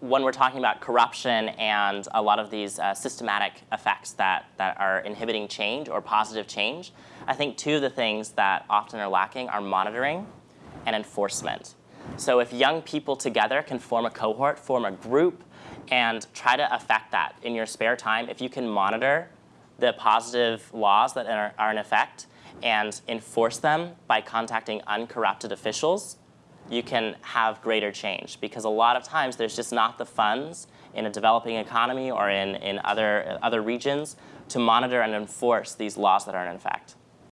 when we're talking about corruption and a lot of these uh, systematic effects that, that are inhibiting change or positive change, I think two of the things that often are lacking are monitoring and enforcement. So if young people together can form a cohort, form a group, and try to affect that in your spare time, if you can monitor the positive laws that are, are in effect and enforce them by contacting uncorrupted officials, you can have greater change because a lot of times there's just not the funds in a developing economy or in, in other, other regions to monitor and enforce these laws that aren't in effect.